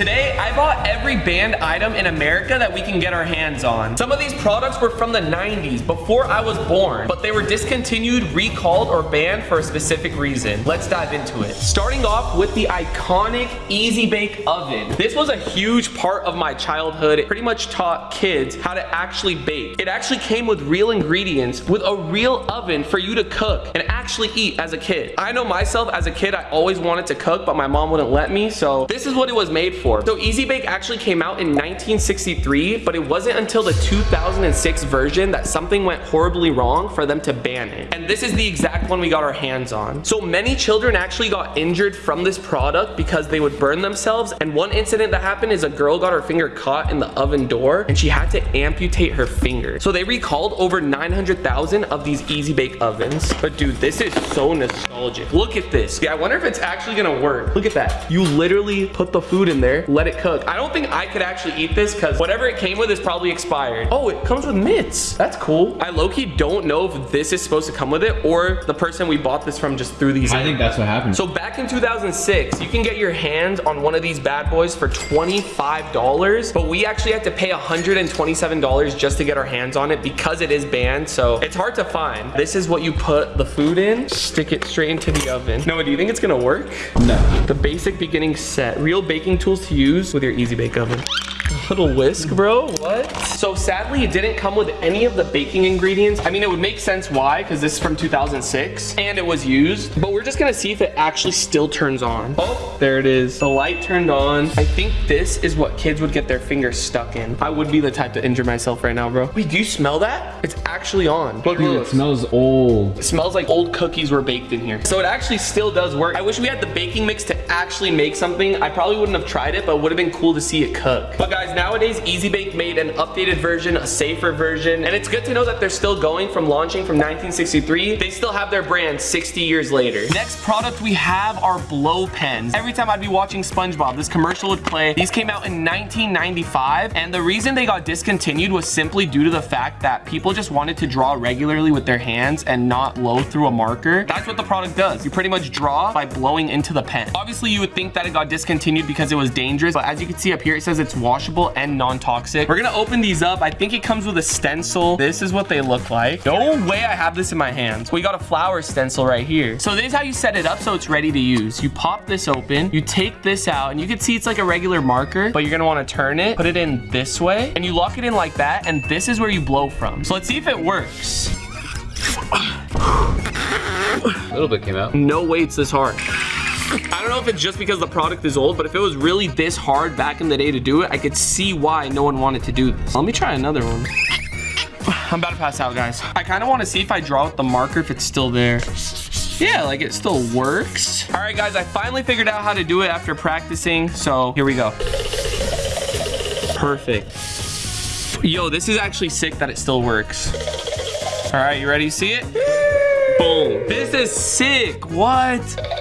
Today, I bought every banned item in America that we can get our hands on. Some of these products were from the 90s, before I was born, but they were discontinued, recalled, or banned for a specific reason. Let's dive into it. Starting off with the iconic Easy Bake Oven. This was a huge part of my childhood. It pretty much taught kids how to actually bake. It actually came with real ingredients, with a real oven for you to cook and actually eat as a kid. I know myself as a kid, I always wanted to cook, but my mom wouldn't let me, so this is what it was made for. So Easy Bake actually came out in 1963, but it wasn't until the 2006 version that something went horribly wrong for them to ban it. And this is the exact one we got our hands on. So many children actually got injured from this product because they would burn themselves. And one incident that happened is a girl got her finger caught in the oven door and she had to amputate her finger. So they recalled over 900,000 of these Easy Bake ovens. But dude, this is so nostalgic. Look at this. Yeah, I wonder if it's actually gonna work. Look at that. You literally put the food in there, let it cook. I don't think I could actually eat this because whatever it came with is probably expired. Oh, it comes with mitts. That's cool. I low-key don't know if this is supposed to come with it or the person we bought this from just threw these I in. think that's what happened. So back in 2006, you can get your hands on one of these bad boys for $25, but we actually had to pay $127 just to get our hands on it because it is banned, so it's hard to find. This is what you put the food in, stick it straight into the oven. Noah, do you think it's gonna work? no. The basic beginning set, real baking tools to use with your Easy Bake Oven. A little whisk, bro, what? So sadly, it didn't come with any of the baking ingredients. I mean, it would make sense why, because this is from 2006, and it was used, but we're just gonna see if it actually still turns on. Oh, there it is. The light turned on. I think this is what kids would get their fingers stuck in. I would be the type to injure myself right now, bro. Wait, do you smell that? It's actually on. Look, Dude, it smells old. It smells like old cookies were baked in here. So it actually still does work. I wish we had the baking mix to actually make something. I probably wouldn't have tried it, but it would have been cool to see it cook. But guys, nowadays, Easy Bake made an updated version, a safer version, and it's good to know that they're still going from launching from 1963. They still have their brand 60 years later. Next product we have are blow pens. Every time I'd be watching SpongeBob, this commercial would play. These came out in 1995, and the reason they got discontinued was simply due to the fact that people just wanted to draw regularly with their hands and not blow through a marker. That's what the product does. You pretty much draw by blowing into the pen. Obviously, you would think that it got discontinued because it was dangerous, but as you can see up here, it says it's washable and non-toxic. We're gonna open these up. I think it comes with a stencil. This is what they look like. No way I have this in my hands. We got a flower stencil right here. So this is how you set it up so it's ready to use. You pop this open, you take this out, and you can see it's like a regular marker, but you're gonna wanna turn it, put it in this way, and you lock it in like that, and this is where you blow from. So let's see if it works. A little bit came out. No way it's this hard. I don't know if it's just because the product is old, but if it was really this hard back in the day to do it, I could see why no one wanted to do this. Let me try another one. I'm about to pass out, guys. I kind of want to see if I draw with the marker if it's still there. Yeah, like it still works. All right, guys, I finally figured out how to do it after practicing, so here we go. Perfect. Yo, this is actually sick that it still works. All right, you ready to see it? Boom. This is sick. What?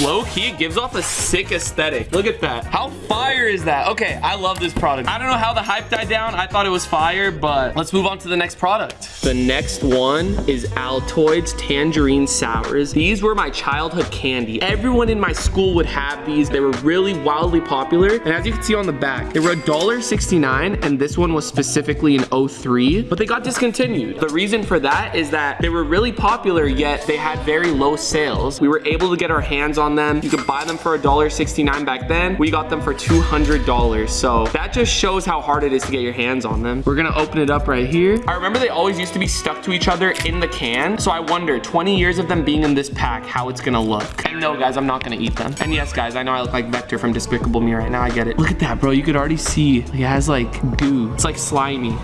Low key, it gives off a sick aesthetic. Look at that. How fire is that? Okay, I love this product. I don't know how the hype died down. I thought it was fire, but let's move on to the next product. The next one is Altoids Tangerine Sours. These were my childhood candy. Everyone in my school would have these. They were really wildly popular. And as you can see on the back, they were $1.69 and this one was specifically an 03, but they got discontinued. The reason for that is that they were really popular, yet they had very low sales. We were able to get our hands on them. You could buy them for $1.69 back then. We got them for $200. So that just shows how hard it is to get your hands on them. We're gonna open it up right here. I remember they always used to be stuck to each other in the can. So I wonder, 20 years of them being in this pack, how it's gonna look. And no, guys, I'm not gonna eat them. And yes, guys, I know I look like Vector from Despicable Me right now. I get it. Look at that, bro. You could already see it has like goo. It's like slimy.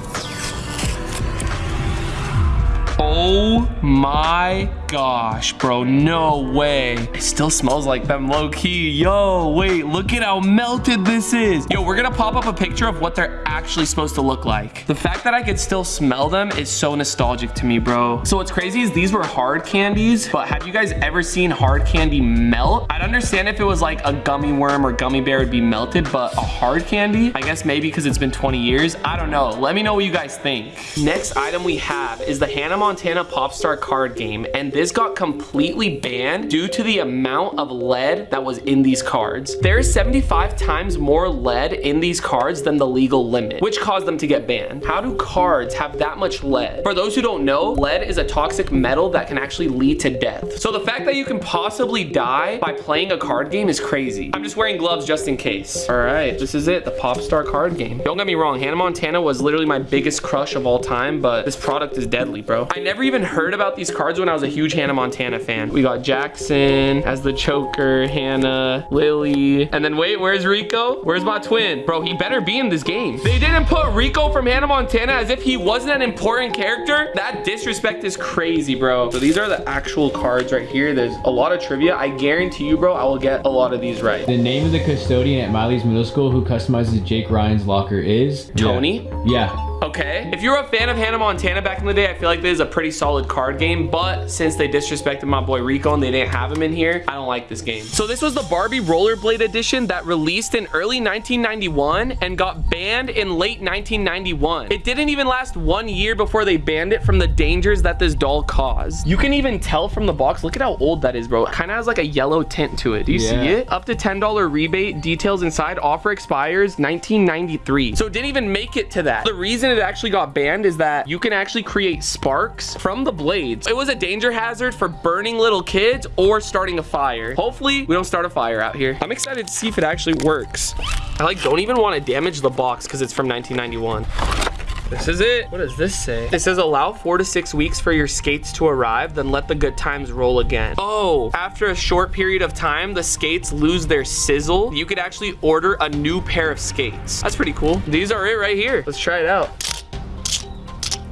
Oh my gosh, bro. No way. It still smells like them low key. Yo, wait, look at how melted this is. Yo, we're gonna pop up a picture of what they're actually supposed to look like. The fact that I could still smell them is so nostalgic to me, bro. So what's crazy is these were hard candies, but have you guys ever seen hard candy melt? I'd understand if it was like a gummy worm or gummy bear would be melted, but a hard candy, I guess maybe because it's been 20 years. I don't know. Let me know what you guys think. Next item we have is the Hannah Montana Popstar card game, and this this got completely banned due to the amount of lead that was in these cards. There's 75 times more lead in these cards than the legal limit, which caused them to get banned. How do cards have that much lead? For those who don't know, lead is a toxic metal that can actually lead to death. So the fact that you can possibly die by playing a card game is crazy. I'm just wearing gloves just in case. All right, this is it, the Popstar card game. Don't get me wrong, Hannah Montana was literally my biggest crush of all time, but this product is deadly, bro. I never even heard about these cards when I was a huge Hannah Montana fan. We got Jackson as the choker, Hannah, Lily, and then wait, where's Rico? Where's my twin? Bro, he better be in this game. They didn't put Rico from Hannah Montana as if he wasn't an important character. That disrespect is crazy, bro. So these are the actual cards right here. There's a lot of trivia. I guarantee you, bro, I will get a lot of these right. The name of the custodian at Miley's Middle School who customizes Jake Ryan's locker is Tony? Yeah. yeah. Okay. If you're a fan of Hannah Montana back in the day, I feel like this is a pretty solid card game, but since they disrespected my boy Rico and they didn't have him in here, I don't like this game. So this was the Barbie Rollerblade edition that released in early 1991 and got banned in late 1991. It didn't even last one year before they banned it from the dangers that this doll caused. You can even tell from the box, look at how old that is, bro. It kind of has like a yellow tint to it. Do you yeah. see it? Up to $10 rebate, details inside, offer expires 1993. So it didn't even make it to that. The reason it actually got banned is that you can actually create sparks from the blades. It was a danger hazard for burning little kids or starting a fire. Hopefully we don't start a fire out here. I'm excited to see if it actually works. I like don't even want to damage the box because it's from 1991. This is it. What does this say? It says allow four to six weeks for your skates to arrive, then let the good times roll again. Oh, after a short period of time, the skates lose their sizzle. You could actually order a new pair of skates. That's pretty cool. These are it right here. Let's try it out.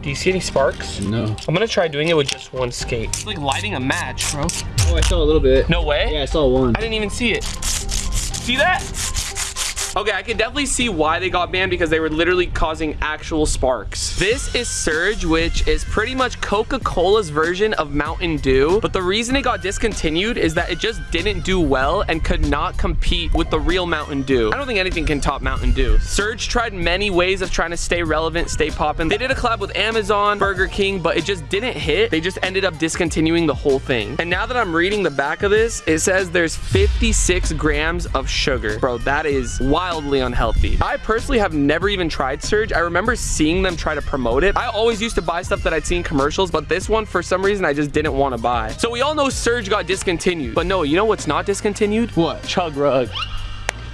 Do you see any sparks? No. I'm gonna try doing it with just one skate. It's like lighting a match, bro. Oh, I saw a little bit. No way? Yeah, I saw one. I didn't even see it. See that? Okay, I can definitely see why they got banned because they were literally causing actual sparks. This is Surge, which is pretty much Coca-Cola's version of Mountain Dew. But the reason it got discontinued is that it just didn't do well and could not compete with the real Mountain Dew. I don't think anything can top Mountain Dew. Surge tried many ways of trying to stay relevant, stay popping. They did a collab with Amazon, Burger King, but it just didn't hit. They just ended up discontinuing the whole thing. And now that I'm reading the back of this, it says there's 56 grams of sugar. Bro, that is wild wildly unhealthy. I personally have never even tried Surge. I remember seeing them try to promote it. I always used to buy stuff that I'd seen commercials, but this one, for some reason, I just didn't want to buy. So we all know Surge got discontinued. But no, you know what's not discontinued? What? Chug Rug.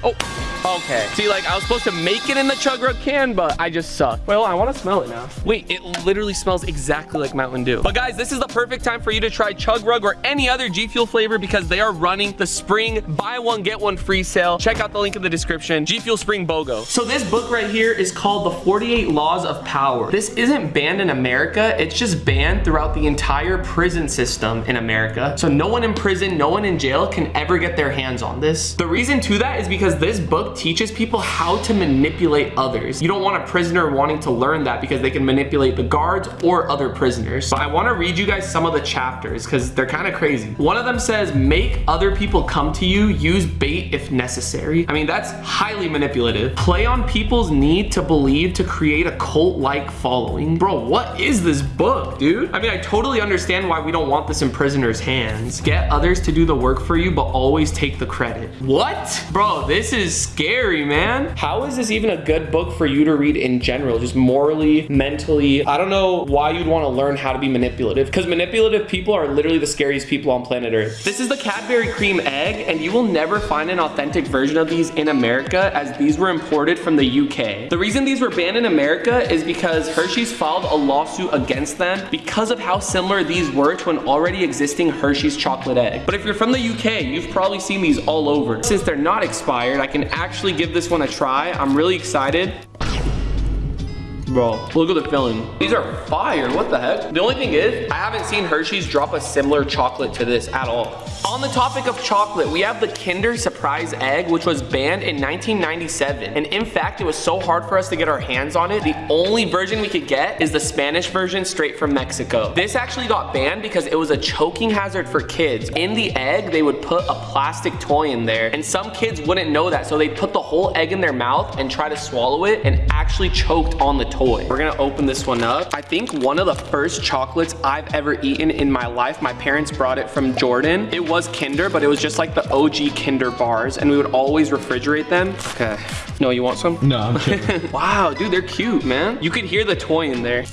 Oh, okay. See, like, I was supposed to make it in the Chug Rug can, but I just suck. Well, I want to smell it now. Wait, it literally smells exactly like Mountain Dew. But guys, this is the perfect time for you to try Chug Rug or any other G Fuel flavor because they are running the spring buy one, get one free sale. Check out the link in the description. G Fuel Spring BOGO. So this book right here is called The 48 Laws of Power. This isn't banned in America. It's just banned throughout the entire prison system in America. So no one in prison, no one in jail can ever get their hands on this. The reason to that is because because this book teaches people how to manipulate others. You don't want a prisoner wanting to learn that because they can manipulate the guards or other prisoners. But I want to read you guys some of the chapters because they're kind of crazy. One of them says, make other people come to you, use bait if necessary. I mean, that's highly manipulative. Play on people's need to believe to create a cult-like following. Bro, what is this book, dude? I mean, I totally understand why we don't want this in prisoners' hands. Get others to do the work for you, but always take the credit. What? Bro, this this is scary, man. How is this even a good book for you to read in general? Just morally, mentally. I don't know why you'd want to learn how to be manipulative because manipulative people are literally the scariest people on planet Earth. This is the Cadbury Creme egg and you will never find an authentic version of these in America as these were imported from the UK. The reason these were banned in America is because Hershey's filed a lawsuit against them because of how similar these were to an already existing Hershey's chocolate egg. But if you're from the UK, you've probably seen these all over. Since they're not expired, I can actually give this one a try. I'm really excited. Bro, look at the filling. These are fire, what the heck? The only thing is, I haven't seen Hershey's drop a similar chocolate to this at all. On the topic of chocolate, we have the Kinder Surprise Egg, which was banned in 1997. And in fact, it was so hard for us to get our hands on it, the only version we could get is the Spanish version straight from Mexico. This actually got banned because it was a choking hazard for kids. In the egg, they would put a plastic toy in there, and some kids wouldn't know that, so they put the whole egg in their mouth and try to swallow it and actually choked on the toy toy. We're gonna open this one up. I think one of the first chocolates I've ever eaten in my life, my parents brought it from Jordan. It was Kinder, but it was just like the OG Kinder bars and we would always refrigerate them. Okay. No, you want some? No, I'm kidding. Wow, dude, they're cute, man. You could hear the toy in there.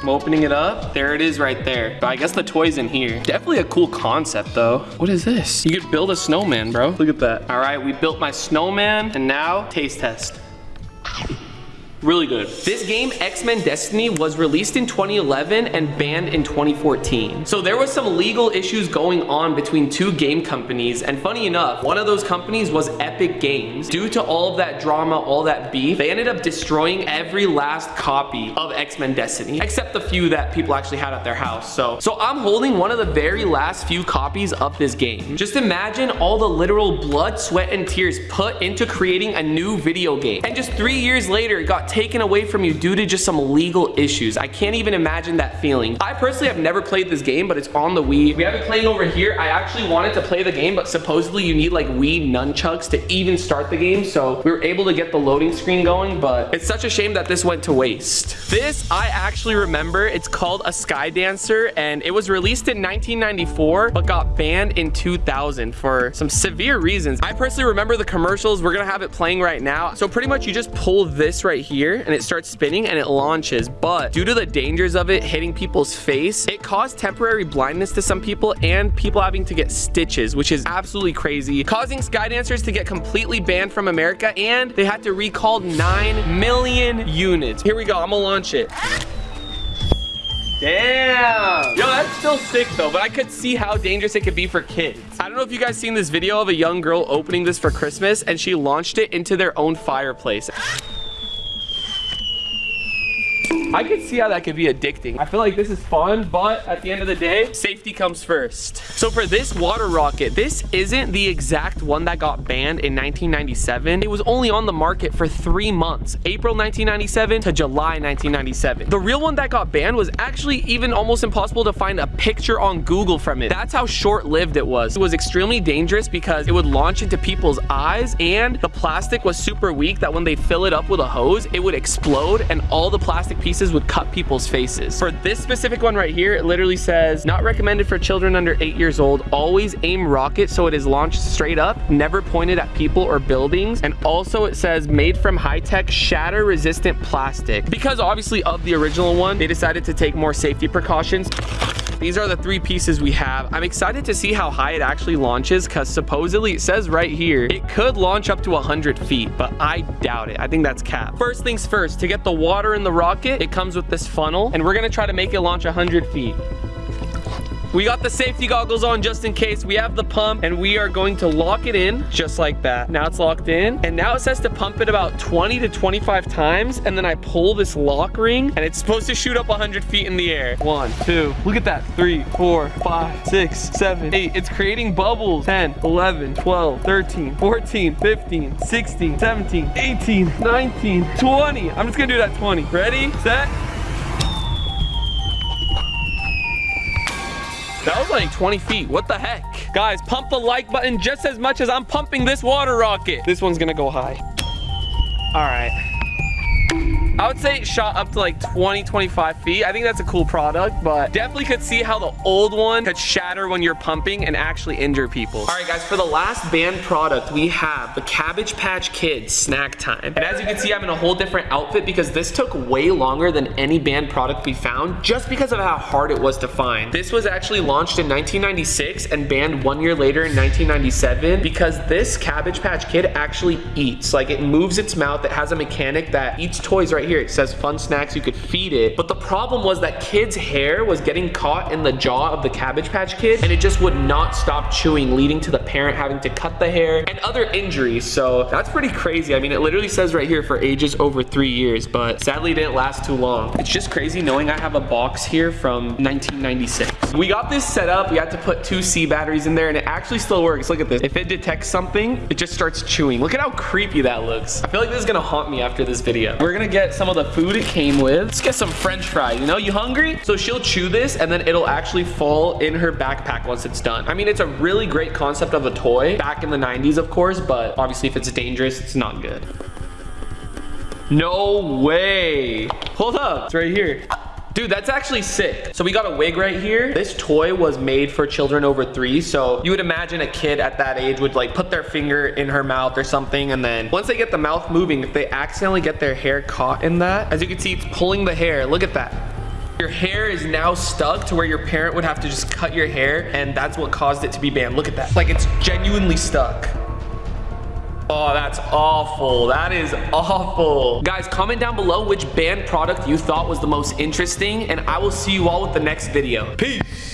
I'm opening it up. There it is right there. I guess the toy's in here. Definitely a cool concept though. What is this? You could build a snowman, bro. Look at that. All right, we built my snowman and now taste test. Really good. This game, X-Men Destiny, was released in 2011 and banned in 2014. So there was some legal issues going on between two game companies. And funny enough, one of those companies was Epic Games. Due to all of that drama, all that beef, they ended up destroying every last copy of X-Men Destiny, except the few that people actually had at their house. So, so I'm holding one of the very last few copies of this game. Just imagine all the literal blood, sweat, and tears put into creating a new video game. And just three years later, it got taken away from you due to just some legal issues. I can't even imagine that feeling. I personally have never played this game, but it's on the Wii. We have it playing over here. I actually wanted to play the game, but supposedly you need like Wii nunchucks to even start the game. So we were able to get the loading screen going, but it's such a shame that this went to waste. This, I actually remember. It's called a Sky Dancer, and it was released in 1994, but got banned in 2000 for some severe reasons. I personally remember the commercials. We're gonna have it playing right now. So pretty much you just pull this right here and it starts spinning and it launches. But due to the dangers of it hitting people's face, it caused temporary blindness to some people and people having to get stitches, which is absolutely crazy, causing Skydancers to get completely banned from America and they had to recall 9 million units. Here we go, I'm gonna launch it. Damn. Yo, that's still sick though, but I could see how dangerous it could be for kids. I don't know if you guys seen this video of a young girl opening this for Christmas and she launched it into their own fireplace. I could see how that could be addicting. I feel like this is fun, but at the end of the day, safety comes first. So for this water rocket, this isn't the exact one that got banned in 1997. It was only on the market for three months, April 1997 to July 1997. The real one that got banned was actually even almost impossible to find a picture on Google from it. That's how short-lived it was. It was extremely dangerous because it would launch into people's eyes and the plastic was super weak that when they fill it up with a hose, it would explode and all the plastic pieces would cut people's faces. For this specific one right here, it literally says, not recommended for children under eight years old. Always aim rocket so it is launched straight up, never pointed at people or buildings. And also it says made from high-tech shatter resistant plastic. Because obviously of the original one, they decided to take more safety precautions. These are the three pieces we have. I'm excited to see how high it actually launches because supposedly it says right here, it could launch up to 100 feet, but I doubt it. I think that's cap. First things first, to get the water in the rocket, it comes with this funnel and we're gonna try to make it launch 100 feet. We got the safety goggles on just in case. We have the pump and we are going to lock it in just like that. Now it's locked in and now it says to pump it about 20 to 25 times and then I pull this lock ring and it's supposed to shoot up 100 feet in the air. One, two, look at that. Three, four, five, six, seven, eight. It's creating bubbles. 10, 11, 12, 13, 14, 15, 16, 17, 18, 19, 20. I'm just gonna do that 20. Ready, set, That was like 20 feet. What the heck? Guys, pump the like button just as much as I'm pumping this water rocket. This one's gonna go high. All right. I would say it shot up to like 20, 25 feet. I think that's a cool product, but definitely could see how the old one could shatter when you're pumping and actually injure people. All right, guys, for the last banned product, we have the Cabbage Patch Kids Snack Time. And as you can see, I'm in a whole different outfit because this took way longer than any banned product we found just because of how hard it was to find. This was actually launched in 1996 and banned one year later in 1997 because this Cabbage Patch Kid actually eats. Like it moves its mouth. It has a mechanic that eats toys right here. It says fun snacks, you could feed it. But the problem was that kid's hair was getting caught in the jaw of the Cabbage Patch Kid and it just would not stop chewing, leading to the parent having to cut the hair and other injuries. So that's pretty crazy. I mean, it literally says right here for ages over three years, but sadly it didn't last too long. It's just crazy knowing I have a box here from 1996. We got this set up. We had to put two C batteries in there and it actually still works. Look at this. If it detects something, it just starts chewing. Look at how creepy that looks. I feel like this is gonna haunt me after this video. We're gonna get some of the food it came with. Let's get some french fries, you know? You hungry? So she'll chew this and then it'll actually fall in her backpack once it's done. I mean, it's a really great concept of a toy back in the 90s, of course, but obviously if it's dangerous, it's not good. No way. Hold up, it's right here. Dude, that's actually sick. So we got a wig right here. This toy was made for children over three. So you would imagine a kid at that age would like put their finger in her mouth or something. And then once they get the mouth moving, if they accidentally get their hair caught in that, as you can see, it's pulling the hair. Look at that. Your hair is now stuck to where your parent would have to just cut your hair and that's what caused it to be banned. Look at that. Like it's genuinely stuck. Oh, that's awful. That is awful. Guys, comment down below which banned product you thought was the most interesting and I will see you all with the next video. Peace.